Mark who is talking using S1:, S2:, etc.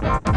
S1: Bye.